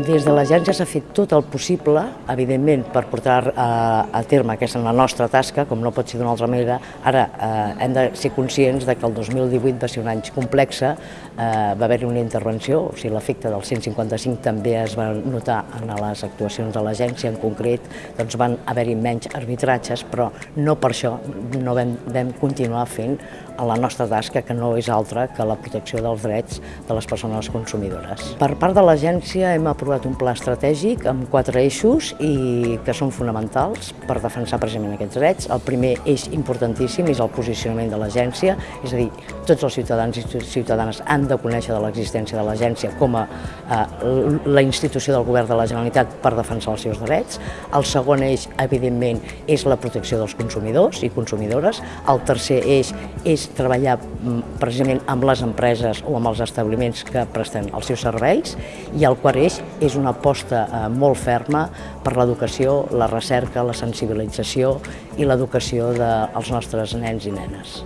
Des de l'agència s'ha fet tot el possible, evidentment, per portar a, a terme aquesta la nostra tasca, com no pot ser d'una altra manera. Ara eh, hem de ser conscients de que el 2018 va ser un any complex, eh, va haver-hi una intervenció, o sigui, l'efecte del 155 també es va notar en les actuacions de l'agència, en concret doncs van haver-hi menys arbitratges, però no per això no vam, vam continuar fent la nostra tasca, que no és altra que la protecció dels drets de les persones consumidores. Per part de l'agència hem aprovat un pla estratègic amb quatre eixos i que són fonamentals per defensar precisament aquests drets. El primer eix importantíssim és el posicionament de l'agència, és a dir, tots els ciutadans i ciutadanes han de conèixer de l'existència de l'agència com a la institució del govern de la Generalitat per defensar els seus drets. El segon eix, evidentment, és la protecció dels consumidors i consumidores. El tercer eix és treballar mm, precisament amb les empreses o amb els establiments que presten els seus serveis i el quart eix és una aposta eh, molt ferma per l'educació, la recerca, la sensibilització i l'educació dels nostres nens i nenes.